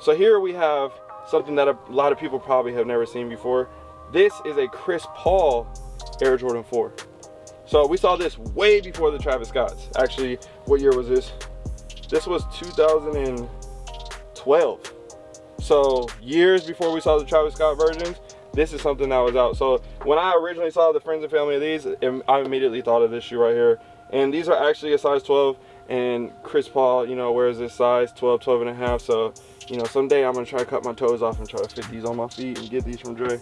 So here we have something that a lot of people probably have never seen before. This is a Chris Paul Air Jordan 4. So we saw this way before the Travis Scotts. Actually, what year was this? This was 2012. So years before we saw the Travis Scott versions, this is something that was out. So when I originally saw the friends and family of these, I immediately thought of this shoe right here. And these are actually a size 12 and Chris Paul, you know, wears this size 12, 12 and a half. So, you know, someday I'm gonna try to cut my toes off and try to fit these on my feet and get these from Dre.